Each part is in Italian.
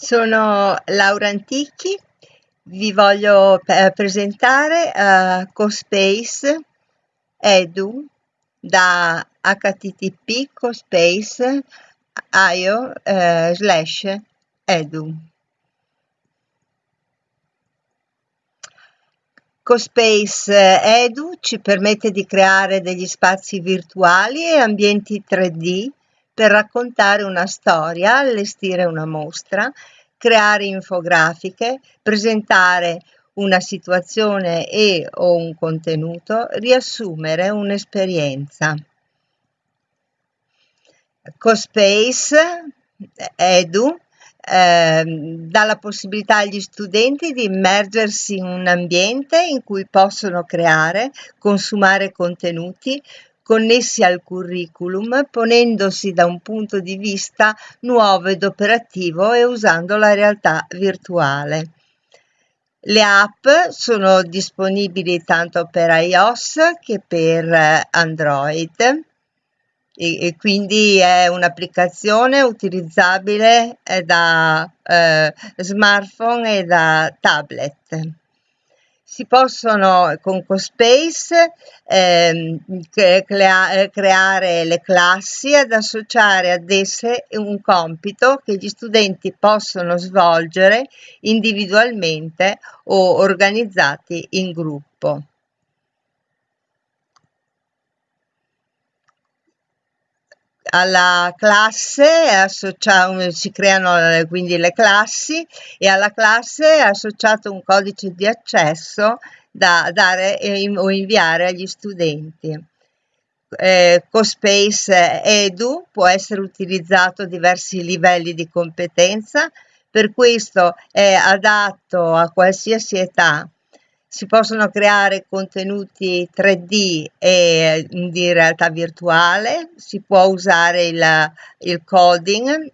Sono Laura Antichi, vi voglio eh, presentare uh, CoSpace Edu da http cospace.io eh, slash edu. CoSpace Edu ci permette di creare degli spazi virtuali e ambienti 3D per raccontare una storia, allestire una mostra, creare infografiche, presentare una situazione e o un contenuto, riassumere un'esperienza. CoSpace Edu eh, dà la possibilità agli studenti di immergersi in un ambiente in cui possono creare, consumare contenuti, connessi al curriculum ponendosi da un punto di vista nuovo ed operativo e usando la realtà virtuale. Le app sono disponibili tanto per iOS che per Android e, quindi è un'applicazione utilizzabile da eh, smartphone e da tablet si possono con CoSpace ehm, crea- creare le classi ed associare ad esse un compito che gli studenti possono svolgere individualmente o organizzati in gruppo. Alla classe associa- si creano eh, quindi le classi e alla classe è associato un codice di accesso da dare o inviare agli studenti. Eh, CoSpace Edu può essere utilizzato a diversi livelli di competenza, per questo è adatto a qualsiasi età si possono creare contenuti 3D e di realtà virtuale, si può usare il, il coding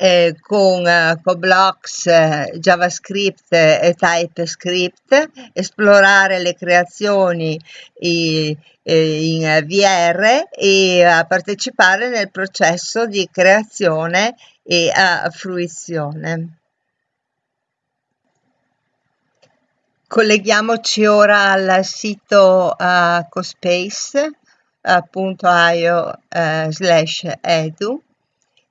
eh, con, eh, con blocks, eh, JavaScript e TypeScript, esplorare le creazioni i, in VR e partecipare nel processo di creazione e fruizione. Colleghiamoci ora al sito uh, cospace.io uh, slash edu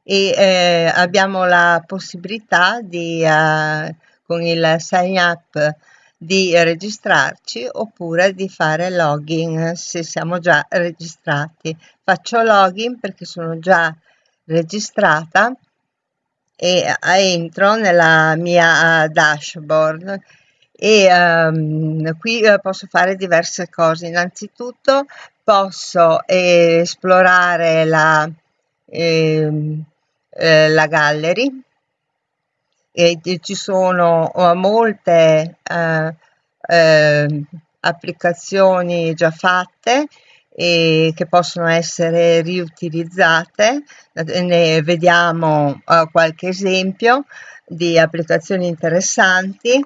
e eh, abbiamo la possibilità di, uh, con il sign up di registrarci oppure di fare login se siamo già registrati. Faccio login perché sono già registrata e entro nella mia dashboard e um, qui uh, posso fare diverse cose. Innanzitutto posso eh, esplorare la, eh, eh, la gallery e ci sono uh, molte uh, applicazioni già fatte e che possono essere riutilizzate. Ne vediamo qualche esempio di applicazioni interessanti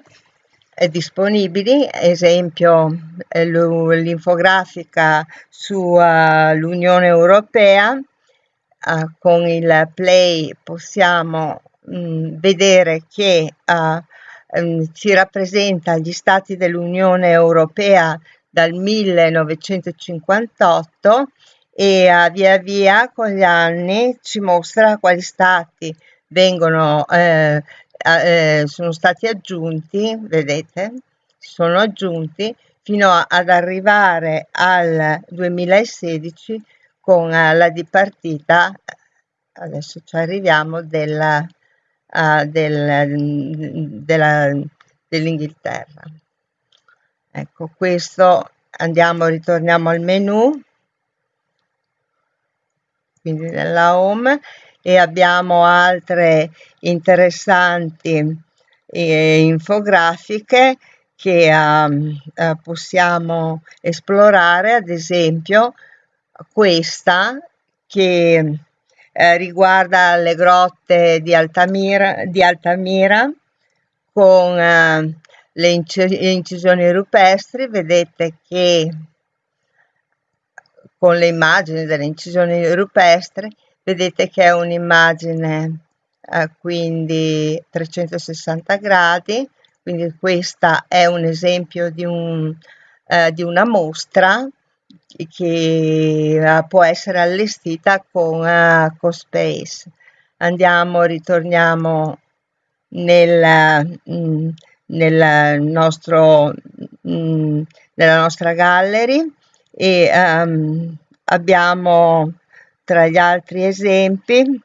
disponibili, esempio eh, l'infografica sull'Unione Europea, uh, con il play possiamo mh, mm, vedere che uh, um, ci rappresenta gli stati dell'Unione Europea dal 1958 e uh, via via con gli anni ci mostra quali stati vengono eh, eh, sono stati aggiunti, vedete, sono aggiunti fino ad arrivare al 2016 con uh, la dipartita, adesso ci arriviamo, della, uh, del, della, dell'Inghilterra. Ecco, questo andiamo, ritorniamo al menu, quindi nella home e abbiamo altre interessanti eh, infografiche che um, uh, possiamo esplorare, ad esempio questa che eh, riguarda le grotte di Altamira, di Altamira con eh, le incisioni rupestri, vedete che con le immagini delle incisioni rupestri vedete che è un'immagine eh, quindi 360 gradi, quindi questa è un esempio di, un, eh, di una mostra che uh, può essere allestita con uh, CoSpace. Andiamo, ritorniamo nel, mm, nel nostro, mm, nella nostra gallery e um, abbiamo tra gli altri esempi.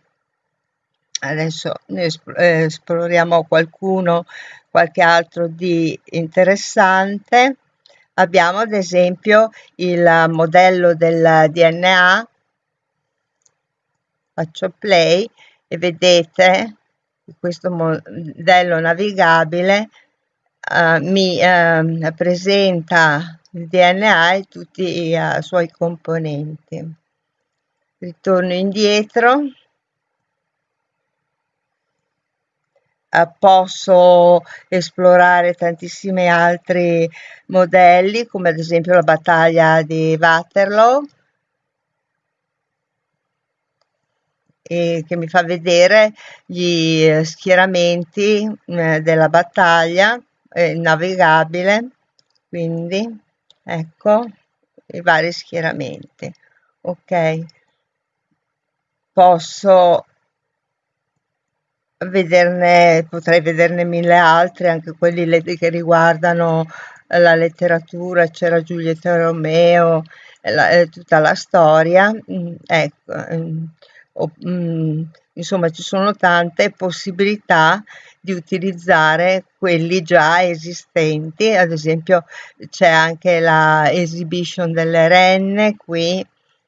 Adesso ne eh, esploriamo qualcuno qualche altro di interessante. Abbiamo ad esempio il modello del DNA faccio play e vedete questo modello navigabile uh, mi uh, presenta il DNA e tutti i uh, suoi componenti ritorno indietro. Posso esplorare tantissimi altri modelli come ad esempio la battaglia di Waterloo e che mi fa vedere gli schieramenti eh, della battaglia navigabile quindi ecco i vari schieramenti. Ok posso vederne, potrei vederne mille altri, anche quelli che riguardano la letteratura, c'era Giulietta Romeo, la, tutta la storia, mm, ecco, mm, o, mm, insomma ci sono tante possibilità di utilizzare quelli già esistenti, ad esempio c'è anche la exhibition delle renne qui,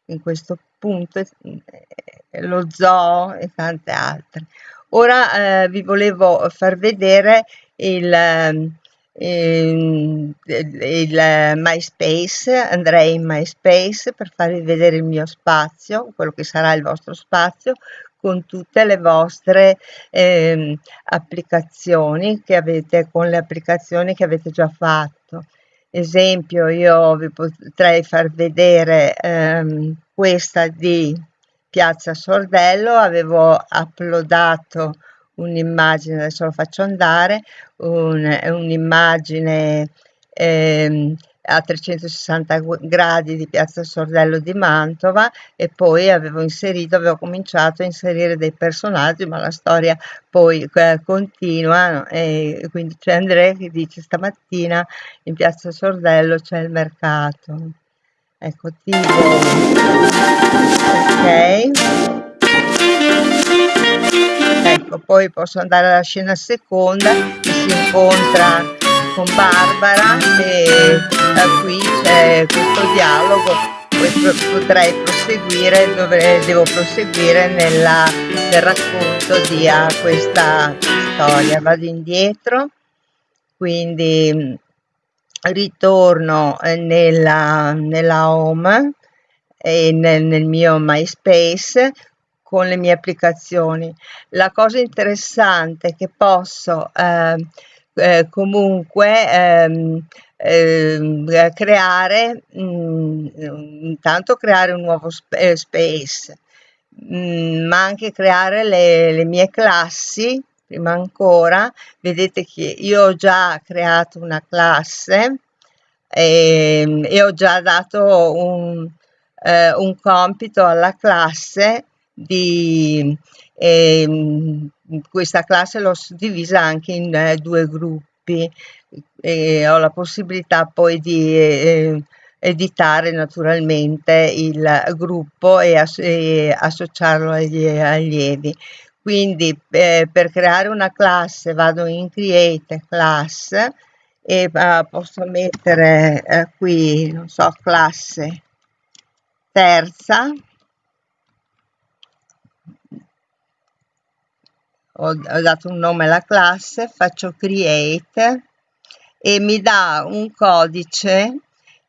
in questo punto, eh, lo zoo e tante altre. Ora eh, vi volevo far vedere il, ehm, il, il MySpace, andrei in MySpace per farvi vedere il mio spazio, quello che sarà il vostro spazio, con tutte le vostre eh, applicazioni che avete, con le applicazioni che avete già fatto. Esempio, io vi potrei far vedere ehm, questa di Piazza Sordello, avevo uploadato un'immagine, adesso lo faccio andare, un'immagine un ehm, a 360 gradi di Piazza Sordello di Mantova e poi avevo inserito, avevo cominciato a inserire dei personaggi, ma la storia poi eh, continua e quindi c'è Andrea che dice stamattina in Piazza Sordello c'è il mercato ecco tipo ok. Ecco poi posso andare alla scena seconda si incontra con Barbara e da qui c'è questo dialogo potrei proseguire dovrei, devo proseguire nella, nel racconto di uh, questa storia vado indietro quindi ritorno eh, nella, nella home e nel, nel mio MySpace con le mie applicazioni. La cosa interessante è che posso eh, eh, comunque ehm, eh, creare, mh, mm, intanto creare un nuovo sp eh, space, mh, mm, ma anche creare le, le mie classi prima ancora. Vedete che io ho già creato una classe e, ehm, e ho già dato un, eh, un compito alla classe di eh, questa classe l'ho suddivisa anche in eh, due gruppi e ho la possibilità poi di eh, editare naturalmente il gruppo e, as e associarlo agli allievi. Quindi eh, per creare una classe vado in create class e uh, posso mettere uh, qui non so classe terza ho, ho dato un nome alla classe faccio create e mi dà un codice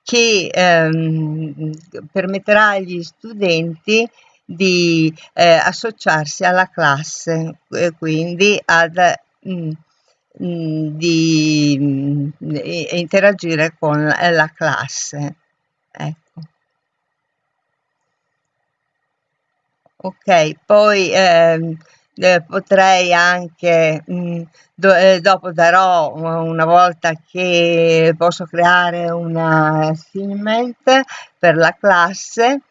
che ehm, permetterà agli studenti di eh, associarsi alla classe e quindi ad mh, mm, mm, di mh, mm, interagire con la classe ecco. Ok poi eh, eh, potrei anche, mh, mm, do, eh, dopo darò una volta che posso creare una assignment per la classe,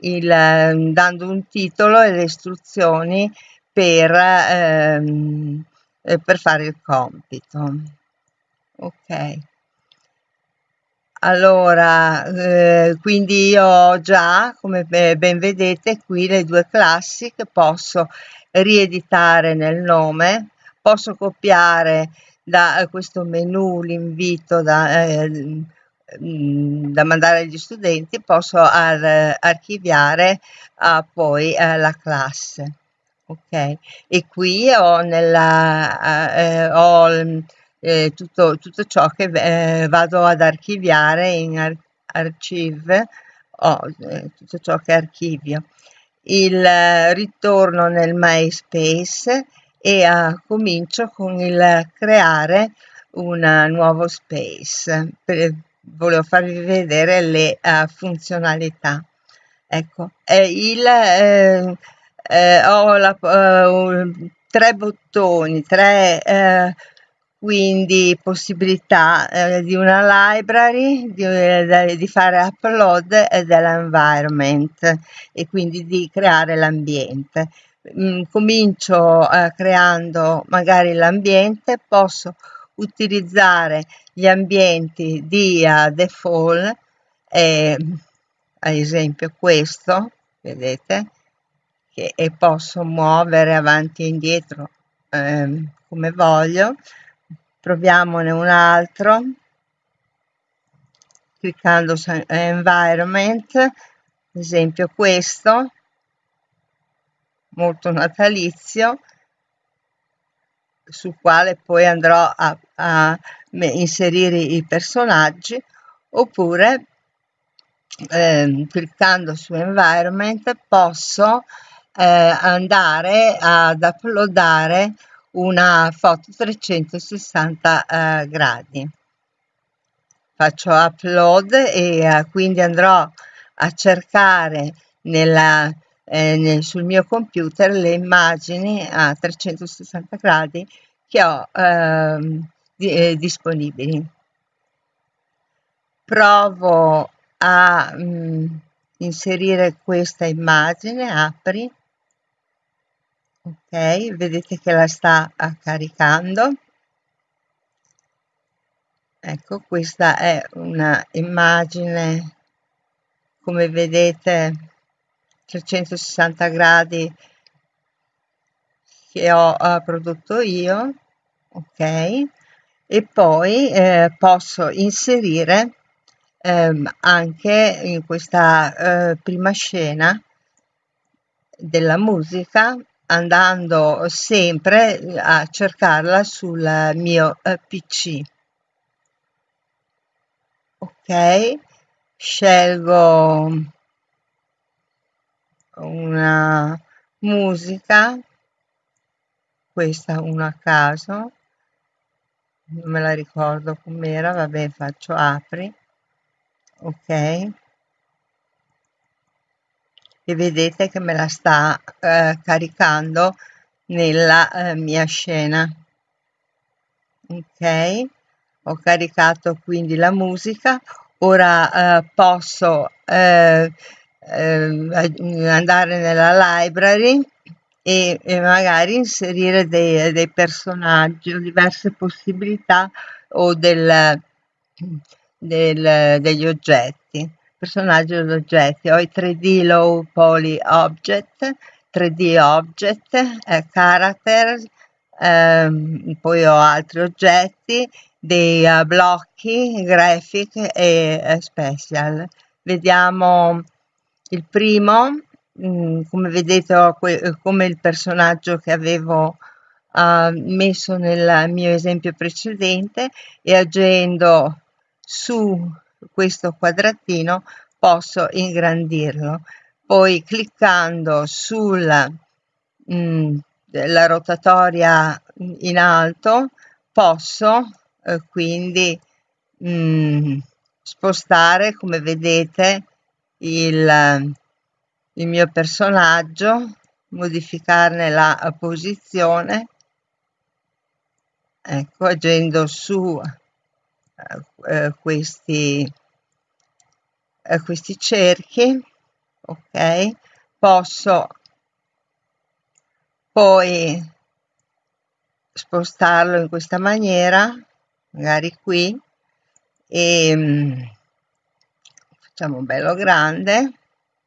il, dando un titolo e le istruzioni per, ehm, eh, per fare il compito. Ok. Allora, eh, quindi io ho già, come ben vedete, qui le due classi che posso rieditare nel nome, posso copiare da questo menu l'invito da, eh, mm, da mandare agli studenti, posso ar archiviare uh, poi uh, la classe. Ok, e qui ho, nella, uh, ho eh, tutto, tutto, ciò che eh, vado ad archiviare in ar archive, oh, eh, tutto ciò che archivio. Il eh, ritorno nel MySpace e comincio con il creare un nuovo space. Per, volevo farvi vedere le uh, funzionalità. Ecco, il, eh, eh, ho la, tre bottoni, tre quindi possibilità eh, di una library, di, eh, di fare upload dell'environment e quindi di creare l'ambiente. Mm, comincio eh, creando magari l'ambiente, posso utilizzare gli ambienti di uh, default, eh, ad esempio questo, vedete, che, e posso muovere avanti e indietro ehm, come voglio proviamone un altro cliccando su environment ad esempio questo molto natalizio sul quale poi andrò a, a inserire i personaggi oppure eh, cliccando su environment posso eh, andare ad uploadare una foto 360 eh, gradi. Faccio upload e eh, quindi andrò a cercare nella, eh, nel, sul mio computer le immagini a 360 gradi che ho ehm, di, eh, disponibili. Provo a mh, mm, inserire questa immagine apri ok vedete che la sta caricando ecco questa è una immagine come vedete 360 gradi che ho uh, prodotto io ok? E poi eh, posso inserire ehm, anche in questa eh, prima scena della musica andando sempre a cercarla sul mio eh, pc ok scelgo una musica. Questa una a caso. Non me la ricordo com'era vabbè faccio apri. Ok e vedete che me la sta eh, caricando nella eh, mia scena. Ok? Ho caricato quindi la musica. Ora eh, posso eh, eh, andare nella library e, e magari inserire dei, dei, personaggi o diverse possibilità o del, del, degli oggetti personaggio ed oggetti, ho i 3D low poly object, 3D object, eh, character, ehm, poi ho altri oggetti, dei uh, blocchi, graphic e uh, special. Vediamo il primo, mh, mm, come vedete ho come il personaggio che avevo uh, messo nel mio esempio precedente e agendo su questo quadratino posso ingrandirlo. Poi cliccando sulla mm, la rotatoria in alto posso eh, quindi mm, spostare come vedete il, il mio personaggio modificarne la posizione. Ecco agendo su eh, questi eh, questi cerchi ok? Posso poi spostarlo in questa maniera magari qui e mm, facciamo bello grande.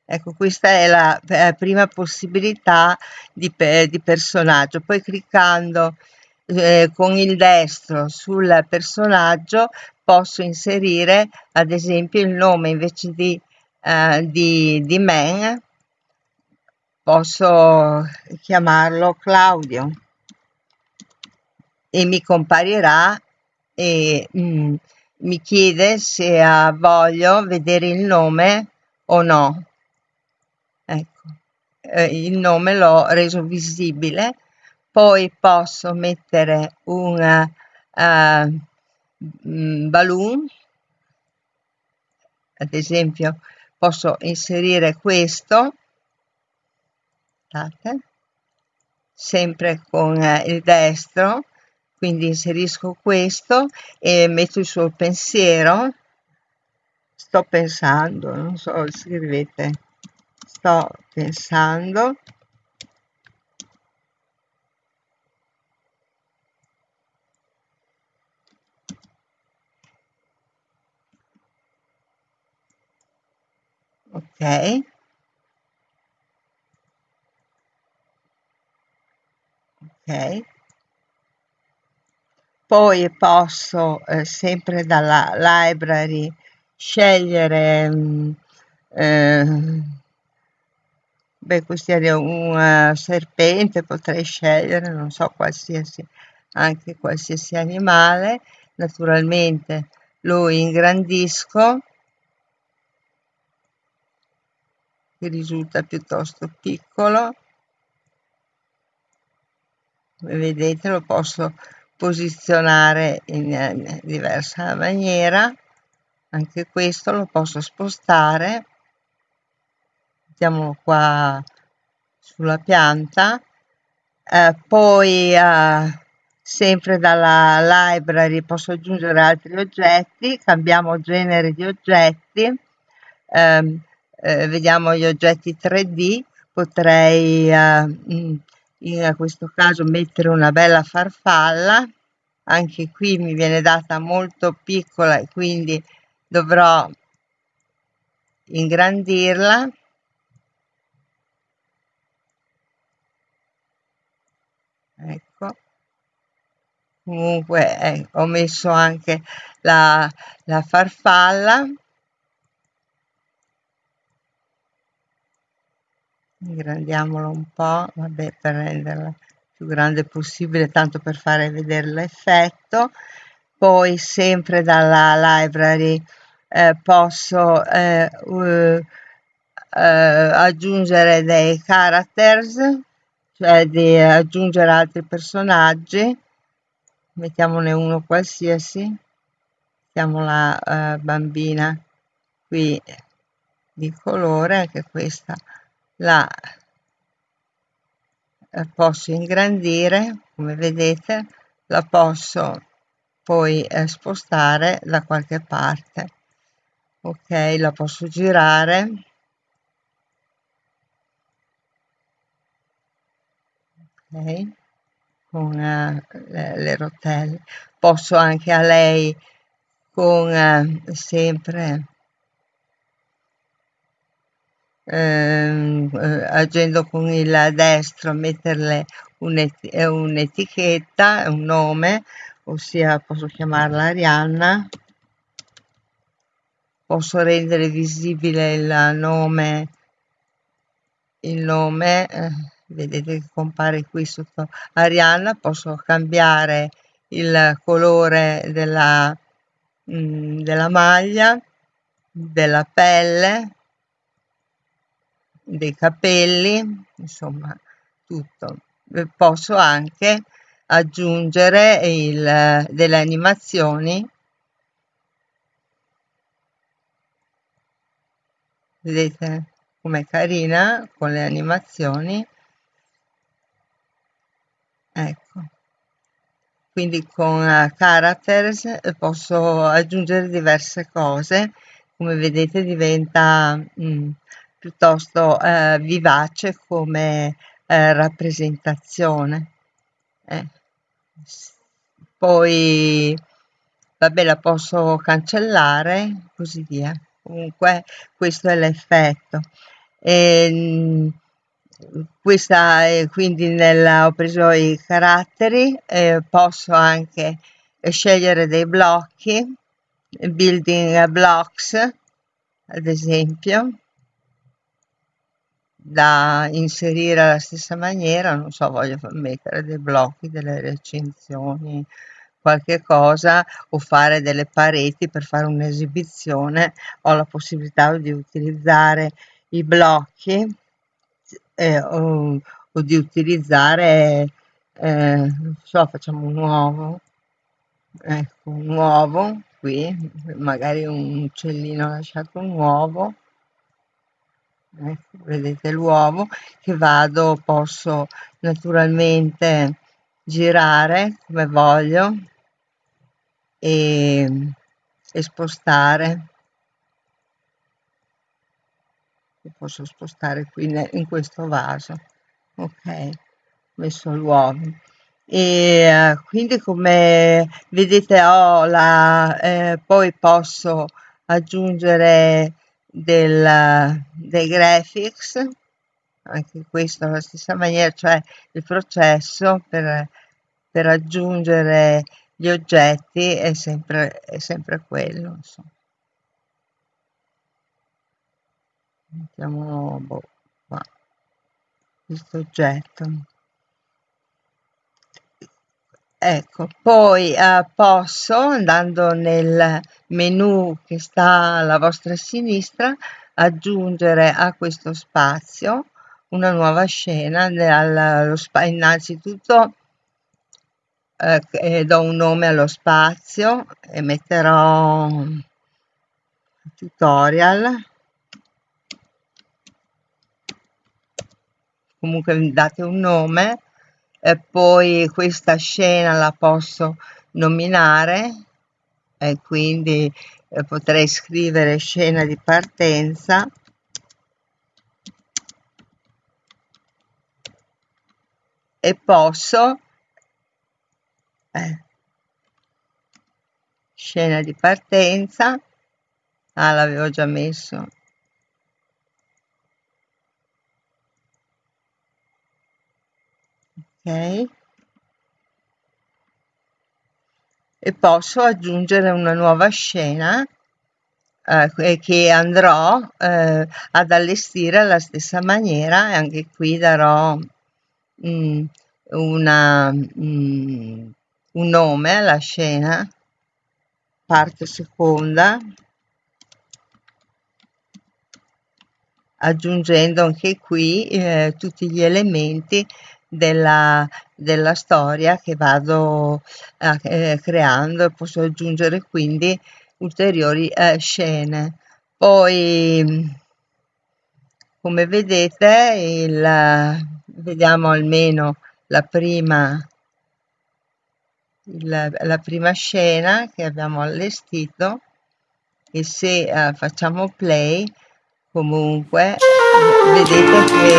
Ecco questa è la, la prima possibilità di, di, personaggio. Poi cliccando eh, con il destro sul personaggio posso inserire ad esempio il nome invece di, eh, di, di man posso chiamarlo Claudio e mi comparirà e mm, mi chiede se uh, voglio vedere il nome o no. Ecco, eh, il nome l'ho reso visibile, poi posso mettere un uh, balloon, ad esempio posso inserire questo. Aspettate, sempre con eh, il destro, quindi inserisco questo e metto il suo pensiero, sto pensando, non so, scrivete, sto pensando, ok. Ok. Poi posso eh, sempre dalla library scegliere mh, mm, eh, beh questo è un uh, serpente potrei scegliere non so qualsiasi anche qualsiasi animale. Naturalmente lo ingrandisco che risulta piuttosto piccolo. Vedete lo posso posizionare in, in diversa maniera. Anche questo lo posso spostare. Mettiamolo qua sulla pianta. Eh, poi eh, sempre dalla library posso aggiungere altri oggetti. Cambiamo genere di oggetti. Eh, eh, vediamo gli oggetti 3D potrei eh, mm, in questo caso mettere una bella farfalla. Anche qui mi viene data molto piccola e quindi dovrò ingrandirla. Ecco. Comunque eh, ho messo anche la, la farfalla ingrandiamolo un po' vabbè per renderla più grande possibile tanto per fare vedere l'effetto. Poi sempre dalla library eh, posso eh, uh, aggiungere dei characters cioè di aggiungere altri personaggi. Mettiamone uno qualsiasi. Mettiamo la uh, bambina qui di colore anche questa la posso ingrandire come vedete la posso poi eh, spostare da qualche parte. Ok la posso girare. Ok con uh, le, le, rotelle. Posso anche a lei con uh, sempre Ehm, eh, agendo con il destro metterle eh, un'etichetta, un nome, ossia posso chiamarla Arianna, posso rendere visibile il nome, il nome, eh, vedete che compare qui sotto Arianna, posso cambiare il colore della, mm, della maglia, della pelle, dei capelli, insomma tutto. Eh, posso anche aggiungere il, delle animazioni. Vedete com'è carina con le animazioni? Ecco. Quindi con characters eh, posso aggiungere diverse cose. Come vedete diventa mh, piuttosto uh, vivace come uh, rappresentazione eh. poi vabbè la posso cancellare così via. Comunque questo è l'effetto. E, questa quindi nella, ho preso i caratteri eh, posso anche scegliere dei blocchi building blocks ad esempio da inserire alla stessa maniera non so voglio mettere dei blocchi delle recensioni qualche cosa o fare delle pareti per fare un'esibizione ho la possibilità di utilizzare i blocchi eh, o, o, di utilizzare eh, non so facciamo un uovo ecco un uovo qui magari un uccellino ha lasciato un uovo vedete l'uovo che vado posso naturalmente girare come voglio e, e spostare. Posso spostare qui in questo vaso. Ok messo l'uovo. E uh, quindi come vedete ho la eh, poi posso aggiungere del, dei graphics anche questo alla stessa maniera cioè il processo per, per aggiungere gli oggetti è sempre, è sempre quello. Insomma. Mettiamo boh, qua, questo oggetto. Ecco, poi eh, posso, andando nel menu che sta alla vostra sinistra, aggiungere a questo spazio una nuova scena, allo, innanzitutto eh, do un nome allo spazio e metterò tutorial. Comunque date un nome e poi questa scena la posso nominare e quindi eh, potrei scrivere scena di partenza e posso eh. scena di partenza ah l'avevo già messo ok. E posso aggiungere una nuova scena eh, che andrò eh, ad allestire alla stessa maniera e anche qui darò mm, una mm, un nome alla scena, parte seconda, aggiungendo anche qui eh, tutti gli elementi della, della storia che vado eh, creando e posso aggiungere quindi ulteriori eh, scene. Poi come vedete il, vediamo almeno la prima il, la prima scena che abbiamo allestito e se uh, facciamo play comunque vedete che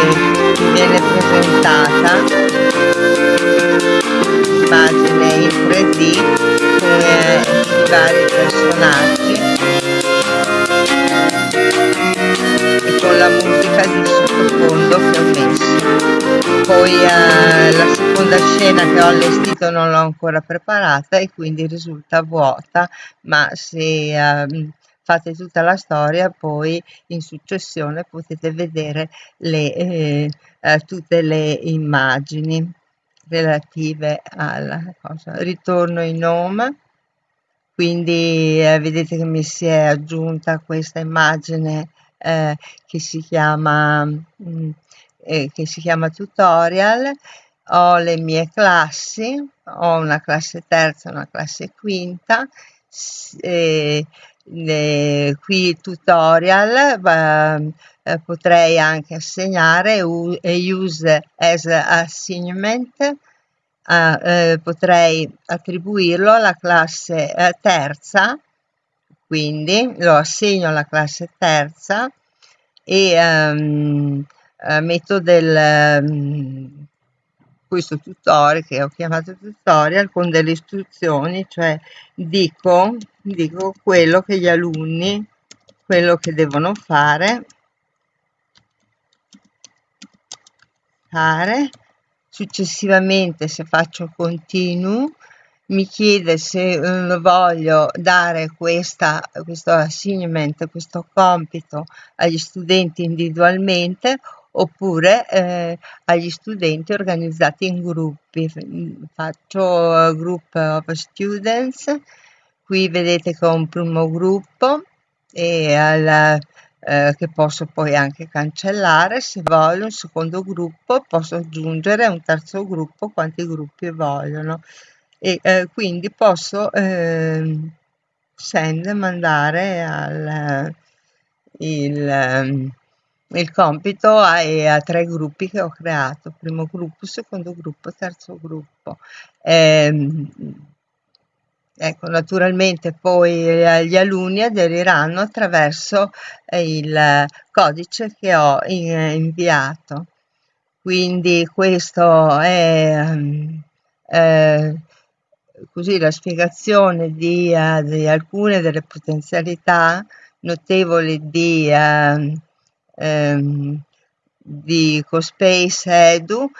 viene presentata l'immagine in 3D con i vari personaggi. E con la musica di sottofondo che ho messo. Poi eh, la seconda scena che ho allestito non l'ho ancora preparata e quindi risulta vuota ma se eh, fate tutta la storia poi in successione potete vedere le, eh, eh, tutte le immagini relative alla cosa. Ritorno in home quindi eh, vedete che mi si è aggiunta questa immagine eh, che si chiama mh, mm, eh, che si chiama tutorial. Ho le mie classi ho una classe terza una classe quinta eh, le, qui tutorial eh, potrei anche assegnare use as assignment eh, potrei attribuirlo alla classe eh, terza, quindi lo assegno alla classe terza e um, metto del um, questo tutorial che ho chiamato tutorial con delle istruzioni cioè dico, dico quello che gli alunni quello che devono fare fare. Successivamente se faccio continue mi chiede se eh, voglio dare questa, questo assignment, questo compito agli studenti individualmente oppure eh, agli studenti organizzati in gruppi. Faccio group of students, qui vedete che ho un primo gruppo e alla, eh, che posso poi anche cancellare se voglio un secondo gruppo posso aggiungere un terzo gruppo quanti gruppi vogliono e eh, quindi posso eh, send mandare al il, ehm, il compito ai a tre gruppi che ho creato primo gruppo secondo gruppo terzo gruppo. Eh, ecco naturalmente poi gli alunni aderiranno attraverso il codice che ho inviato. Quindi questo è eh, così la spiegazione di, uh, di, alcune delle potenzialità notevoli di, um, di CoSpace Edu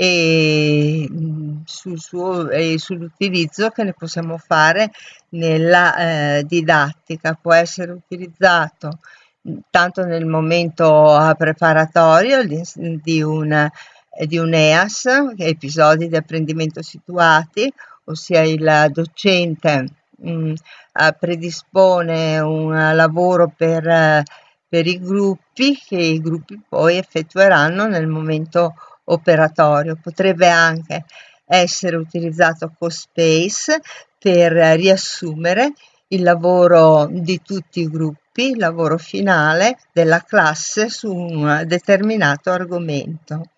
e, sul suo, e sull'utilizzo che ne possiamo fare nella eh, didattica. Può essere utilizzato tanto nel momento preparatorio di, di, un, di un EAS, episodi di apprendimento situati, ossia il docente mh, mm, predispone un lavoro per, per i gruppi che i gruppi poi effettueranno nel momento operatorio. Potrebbe anche essere utilizzato CoSpace per riassumere il lavoro di tutti i gruppi, il lavoro finale della classe su un determinato argomento.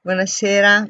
Buonasera.